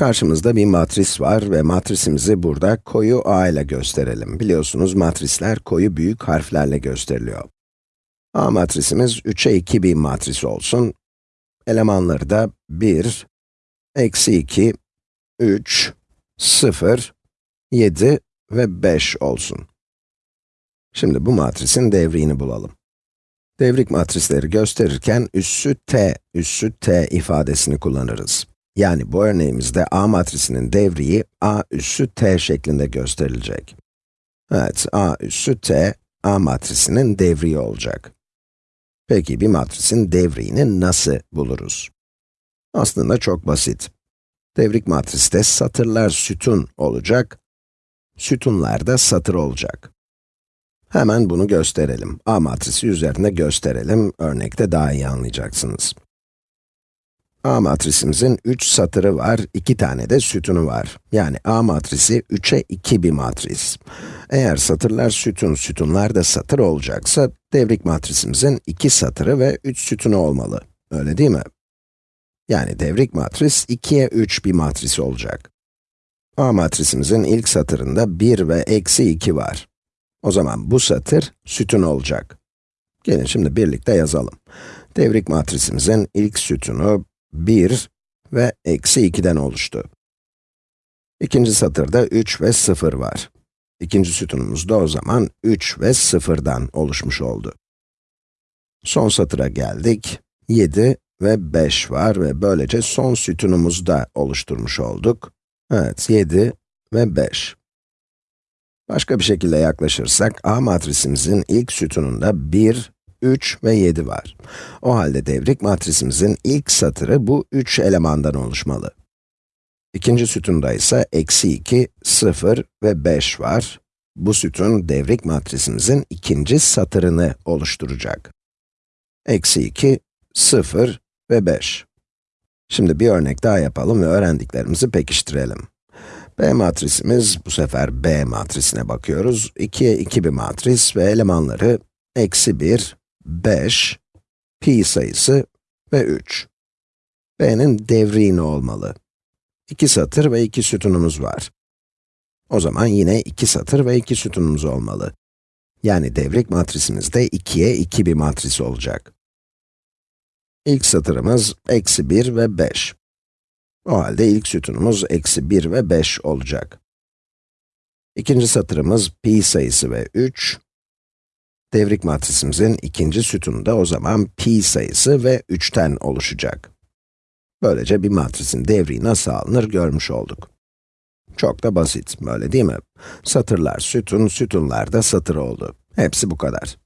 Karşımızda bir matris var ve matrisimizi burada koyu A ile gösterelim. Biliyorsunuz matrisler koyu büyük harflerle gösteriliyor. A matrisimiz 3'e 2 bir matris olsun. Elemanları da 1, eksi 2, 3, 0, 7 ve 5 olsun. Şimdi bu matrisin devriğini bulalım. Devrik matrisleri gösterirken üssü t, üssü t ifadesini kullanırız. Yani bu örneğimizde A matrisinin devriği A üssü t şeklinde gösterilecek. Evet, A üssü t, A matrisinin devriği olacak. Peki bir matrisin devriğini nasıl buluruz? Aslında çok basit. Devrik matriste satırlar sütun olacak, sütunlar da satır olacak. Hemen bunu gösterelim. A matrisi üzerinde gösterelim, örnekte daha iyi anlayacaksınız. A matrisimizin 3 satırı var, 2 tane de sütunu var. Yani A matrisi 3'e 2 bir matris. Eğer satırlar sütun, sütunlar da satır olacaksa, devrik matrisimizin 2 satırı ve 3 sütunu olmalı. Öyle değil mi? Yani devrik matris 2'ye 3 bir matris olacak. A matrisimizin ilk satırında 1 ve eksi 2 var. O zaman bu satır sütun olacak. Gelin şimdi birlikte yazalım. Devrik matrisimizin ilk sütunu 1 ve eksi 2'den oluştu. İkinci satırda 3 ve 0 var. İkinci sütunumuz da o zaman 3 ve 0'dan oluşmuş oldu. Son satıra geldik. 7 ve 5 var ve böylece son sütunumuzu da oluşturmuş olduk. Evet, 7 ve 5. Başka bir şekilde yaklaşırsak, A matrisimizin ilk sütununda 1, 3 ve 7 var. O halde devrik matrisimizin ilk satırı bu 3 elemandan oluşmalı. İkinci sütunda ise eksi 2, 0 ve 5 var. Bu sütun devrik matrisimizin ikinci satırını oluşturacak. Eksi 2, 0 ve 5. Şimdi bir örnek daha yapalım ve öğrendiklerimizi pekiştirelim. B matrisimiz, bu sefer B matrisine bakıyoruz. 2'ye 2 bir matris ve elemanları eksi 1, 5, pi sayısı ve 3. B'nin devriği ne olmalı? 2 satır ve 2 sütunumuz var. O zaman yine 2 satır ve 2 sütunumuz olmalı. Yani devrik matrisimiz de 2'ye 2 bir matris olacak. İlk satırımız eksi 1 ve 5. O halde ilk sütunumuz eksi 1 ve 5 olacak. İkinci satırımız pi sayısı ve 3. Devrik matrisimizin ikinci sütunu da o zaman pi sayısı ve 3'ten oluşacak. Böylece bir matrisin devriği nasıl alınır görmüş olduk. Çok da basit, öyle değil mi? Satırlar sütun, sütunlar da satır oldu. Hepsi bu kadar.